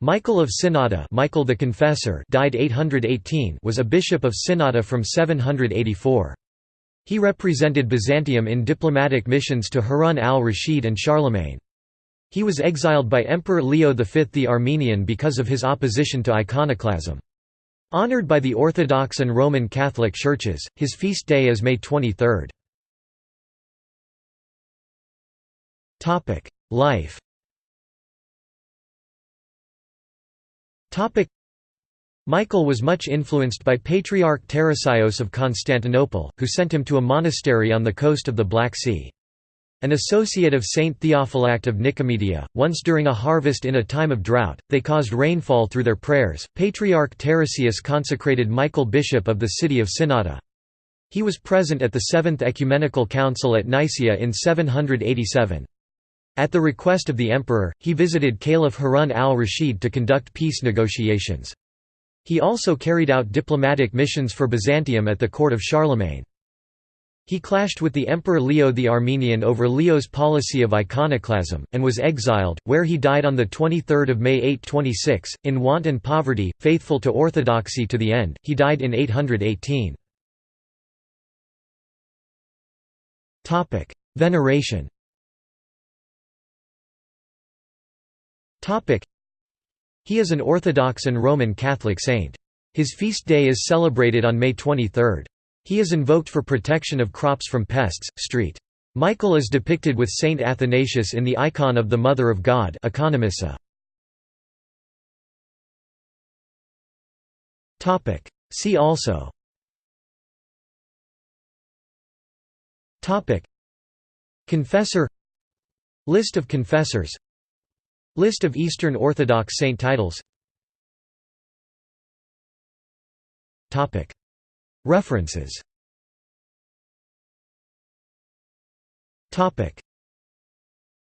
Michael of Synada Michael the Confessor died 818 was a bishop of Synada from 784. He represented Byzantium in diplomatic missions to Harun al-Rashid and Charlemagne. He was exiled by Emperor Leo V the Armenian because of his opposition to iconoclasm. Honored by the Orthodox and Roman Catholic churches, his feast day is May 23. Life Michael was much influenced by Patriarch Tarasios of Constantinople, who sent him to a monastery on the coast of the Black Sea. An associate of Saint Theophylact of Nicomedia, once during a harvest in a time of drought, they caused rainfall through their prayers. Patriarch Tarasius consecrated Michael bishop of the city of Synada. He was present at the Seventh Ecumenical Council at Nicaea in 787. At the request of the emperor, he visited Caliph Harun al-Rashid to conduct peace negotiations. He also carried out diplomatic missions for Byzantium at the court of Charlemagne. He clashed with the Emperor Leo the Armenian over Leo's policy of iconoclasm, and was exiled, where he died on 23 May 826, in want and poverty, faithful to orthodoxy to the end, he died in 818. Veneration He is an Orthodox and Roman Catholic saint. His feast day is celebrated on May 23. He is invoked for protection of crops from pests. Street. Michael is depicted with Saint Athanasius in the icon of the Mother of God See also Confessor List of confessors List of Eastern Orthodox saint titles. References